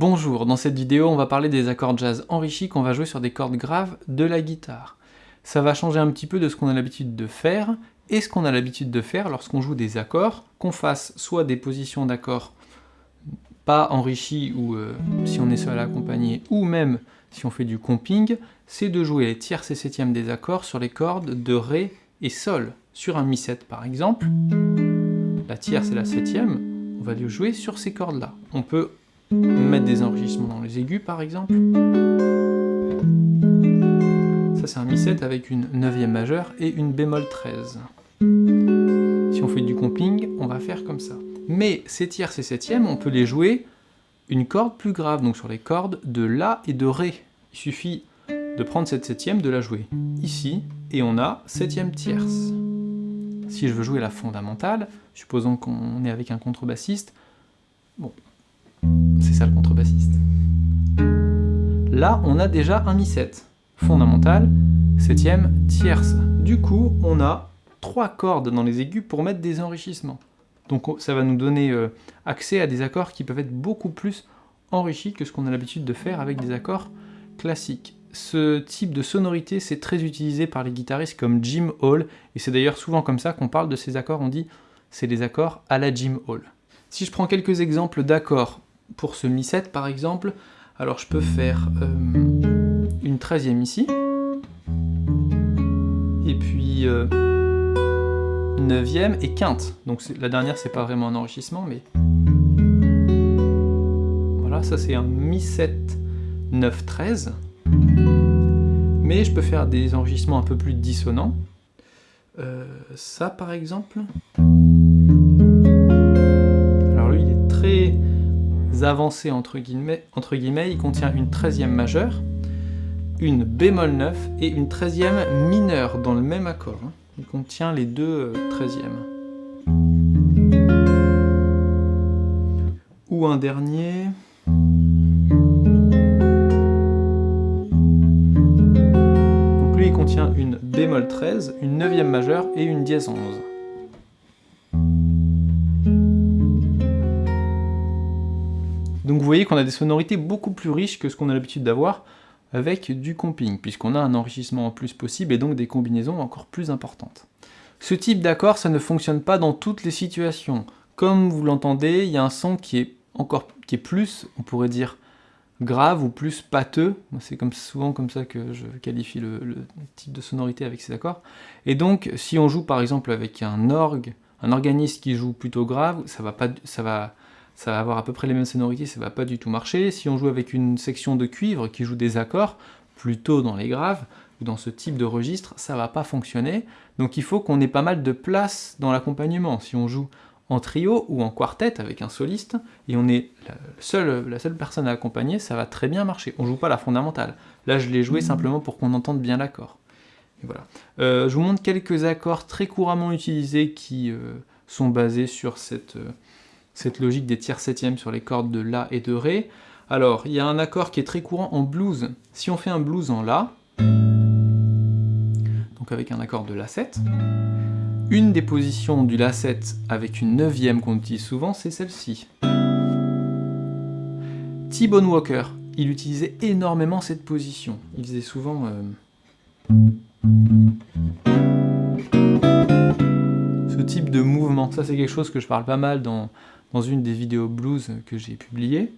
Bonjour, dans cette vidéo on va parler des accords jazz enrichis qu'on va jouer sur des cordes graves de la guitare. Ça va changer un petit peu de ce qu'on a l'habitude de faire, et ce qu'on a l'habitude de faire lorsqu'on joue des accords, qu'on fasse soit des positions d'accords pas enrichis ou euh, si on est seul à accompagner, ou même si on fait du comping, c'est de jouer les tierces et septièmes des accords sur les cordes de Ré et Sol. Sur un Mi7 par exemple, la tierce et la septième, on va les jouer sur ces cordes-là. On peut des enrichissements dans les aigus par exemple. Ça c'est un Mi7 avec une 9e majeure et une bémol 13. Si on fait du comping, on va faire comme ça. Mais ces tierces et septièmes, on peut les jouer une corde plus grave, donc sur les cordes de La et de Ré. Il suffit de prendre cette septième, de la jouer ici, et on a septième tierce. Si je veux jouer la fondamentale, supposons qu'on est avec un contrebassiste, bon, c'est ça le Là, on a déjà un mi-7. Fondamental, septième, tierce. Du coup, on a trois cordes dans les aigus pour mettre des enrichissements. Donc ça va nous donner euh, accès à des accords qui peuvent être beaucoup plus enrichis que ce qu'on a l'habitude de faire avec des accords classiques. Ce type de sonorité, c'est très utilisé par les guitaristes comme Jim Hall, et c'est d'ailleurs souvent comme ça qu'on parle de ces accords, on dit c'est des accords à la Jim Hall. Si je prends quelques exemples d'accords pour ce Mi7 par exemple, alors je peux faire euh, une 13e ici, et puis 9e euh, et quinte. Donc la dernière c'est pas vraiment un enrichissement, mais voilà, ça c'est un Mi7 9 13. Mais je peux faire des enrichissements un peu plus dissonants. Euh, ça par exemple. Avancé entre guillemets, entre guillemets, il contient une 13e majeure, une bémol 9 et une 13e mineure dans le même accord. Hein. Il contient les deux 13e. Euh, Ou un dernier... Donc lui il contient une bémol 13, une 9e majeure et une dièse 11. Voyez qu'on a des sonorités beaucoup plus riches que ce qu'on a l'habitude d'avoir avec du comping, puisqu'on a un enrichissement en plus possible et donc des combinaisons encore plus importantes. Ce type d'accord, ça ne fonctionne pas dans toutes les situations. Comme vous l'entendez, il y a un son qui est encore qui est plus, on pourrait dire, grave ou plus pâteux. C'est comme souvent comme ça que je qualifie le, le, type de sonorité avec ces accords. Et donc, si on joue par exemple avec un orgue, un organiste qui joue plutôt grave, ça va pas, ça va ça va avoir à peu près les mêmes sonorités, ça va pas du tout marcher. Si on joue avec une section de cuivre qui joue des accords, plutôt dans les graves, ou dans ce type de registre, ça va pas fonctionner. Donc il faut qu'on ait pas mal de place dans l'accompagnement. Si on joue en trio ou en quartet avec un soliste, et on est la seule, la seule personne à accompagner, ça va très bien marcher. On joue pas la fondamentale. Là, je l'ai joué simplement pour qu'on entende bien l'accord. Voilà. Euh, je vous montre quelques accords très couramment utilisés qui euh, sont basés sur cette... Euh, cette logique des tiers septièmes sur les cordes de La et de Ré. Alors, il y a un accord qui est très courant en blues. Si on fait un blues en La, donc avec un accord de La7, une des positions du La7 avec une neuvième qu'on utilise souvent, c'est celle-ci. T-Bone Walker, il utilisait énormément cette position. Il faisait souvent... Euh, ce type de mouvement. Ça, c'est quelque chose que je parle pas mal dans, dans une des vidéos blues que j'ai publiées.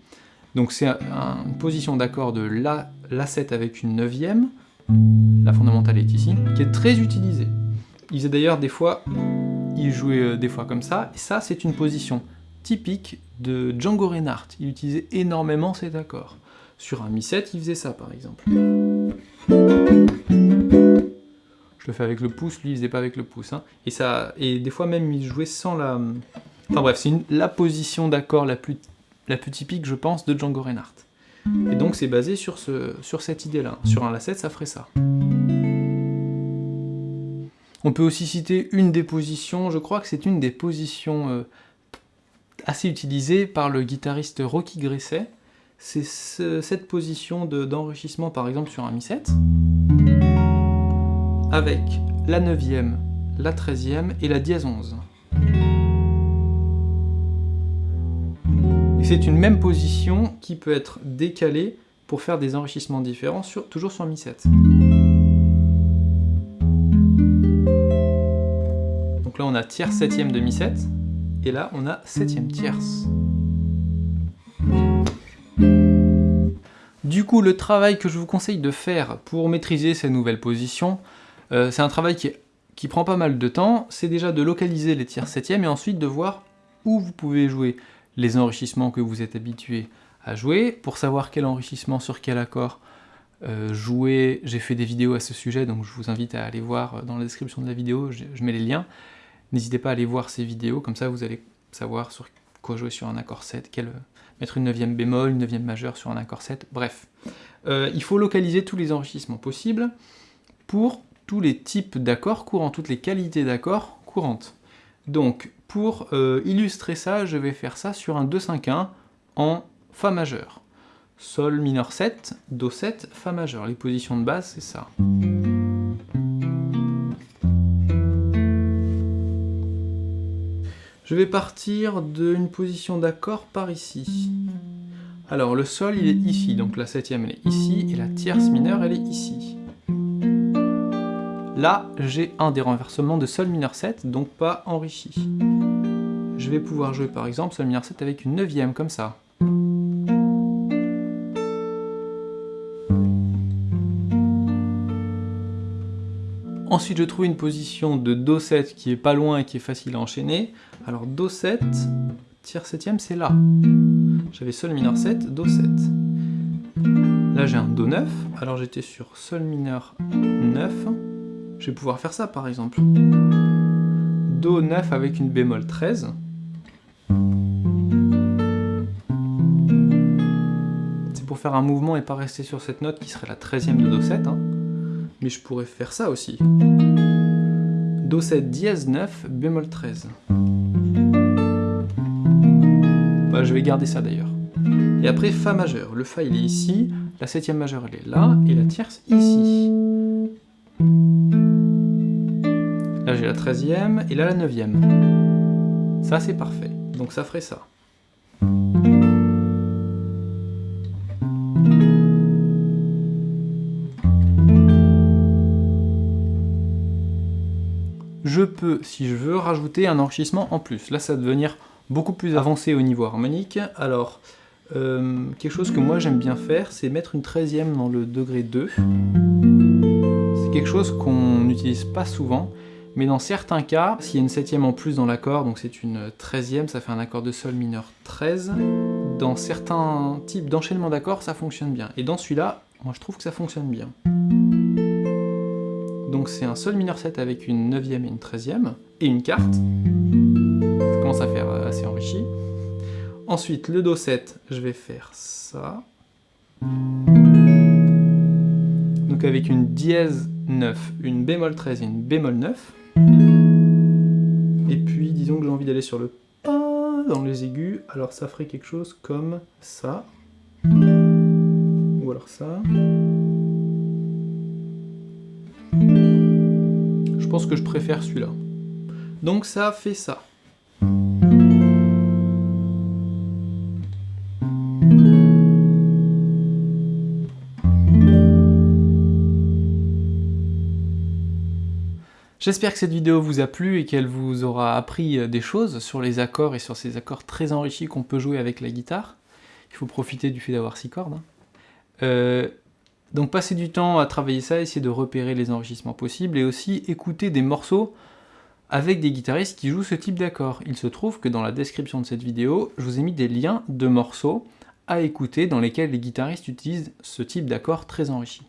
Donc c'est une position d'accord de La, La7 avec une neuvième, la fondamentale est ici, qui est très utilisée. Il faisait d'ailleurs des fois, il jouait euh, des fois comme ça, et ça c'est une position typique de Django Reinhardt. Il utilisait énormément cet accord. Sur un Mi7, il faisait ça par exemple. Je le fais avec le pouce, lui il faisait pas avec le pouce. Hein. Et, ça, et des fois même il jouait sans la, Enfin bref, c'est la position d'accord la plus, typique, je pense, de Django Reinhardt. Et donc c'est basé sur cette idée-là. Sur un La7, ça ferait ça. On peut aussi citer une des positions, je crois que c'est une des positions euh, assez utilisées par le guitariste Rocky Gresset. C'est cette position d'enrichissement, par exemple, sur un Mi7, avec la 9e, la 13e et la dièse 11. C'est une même position qui peut être décalée pour faire des enrichissements différents, sur, toujours sur Mi7. Donc là on a tierce septième de Mi7, et là on a septième tierce. Du coup, le travail que je vous conseille de faire pour maîtriser ces nouvelles positions, euh, c'est un travail qui, qui, prend pas mal de temps, c'est déjà de localiser les tierces septièmes et ensuite de voir où vous pouvez jouer les enrichissements que vous êtes habitué à jouer. Pour savoir quel enrichissement sur quel accord euh, jouer, j'ai fait des vidéos à ce sujet, donc je vous invite à aller voir dans la description de la vidéo, je, mets les liens. N'hésitez pas à aller voir ces vidéos, comme ça vous allez savoir sur quoi jouer sur un accord 7, quel, mettre une neuvième bémol, une neuvième majeure sur un accord 7, bref. Euh, il faut localiser tous les enrichissements possibles pour tous les types d'accords courants, toutes les qualités d'accords courantes. Donc, pour euh, illustrer ça, je vais faire ça sur un 2-5-1 en Fa majeur. Sol mineur 7, Do 7, Fa majeur. Les positions de base, c'est ça. Je vais partir d'une position d'accord par ici. Alors le Sol, il est ici, donc la septième, elle est ici, et la tierce mineure, elle est ici. Là, j'ai un des renversements de Sol mineur 7, donc pas enrichi. Je vais pouvoir jouer par exemple Sol mineur 7 avec une neuvième, comme ça. Ensuite, je trouve une position de Do7 qui est pas loin et qui est facile à enchaîner. Alors Do7, tiers septième, c'est là. J'avais Sol mineur 7, Do7. Là, j'ai un Do9, alors j'étais sur Sol mineur 9. Je vais pouvoir faire ça par exemple. Do 9 avec une bémol 13. Faire un mouvement et pas rester sur cette note qui serait la 13e de Do 7. Hein. Mais je pourrais faire ça aussi. Do 7 dièse 9, bémol 13. Bah, je vais garder ça d'ailleurs. Et après Fa majeur. Le Fa il est ici, la septième majeure elle est là, et la tierce ici. Là j'ai la 13e et là la 9e. Ça c'est parfait. Donc ça ferait ça. Je peux, si je veux, rajouter un enrichissement en plus. Là ça va devenir beaucoup plus avancé au niveau harmonique. Alors, euh, quelque chose que moi j'aime bien faire, c'est mettre une 13e dans le degré 2. C'est quelque chose qu'on n'utilise pas souvent, mais dans certains cas, s'il y a une septième en plus dans l'accord, donc c'est une treizième, ça fait un accord de sol mineur 13, dans certains types d'enchaînement d'accords, ça fonctionne bien. Et dans celui-là, moi je trouve que ça fonctionne bien. Donc c'est un sol mineur 7 avec une neuvième et une treizième, et une carte. Ça commence à faire euh, assez enrichi. Ensuite, le Do 7, je vais faire ça. Donc avec une dièse 9, une bémol 13 et une bémol 9. Et puis, disons que j'ai envie d'aller sur le pas dans les aigus, alors ça ferait quelque chose comme ça. Ou alors ça. Que je préfère celui-là. Donc ça fait ça. J'espère que cette vidéo vous a plu et qu'elle vous aura appris euh, des choses sur les accords et sur ces accords très enrichis qu'on peut jouer avec la guitare. Il faut profiter du fait d'avoir six cordes. Hein. Euh, donc passez du temps à travailler ça, essayer de repérer les enrichissements possibles et aussi écouter des morceaux avec des guitaristes qui jouent ce type d'accord. Il se trouve que dans la description de cette vidéo, je vous ai mis des liens de morceaux à écouter dans lesquels les guitaristes utilisent ce type d'accord très enrichi.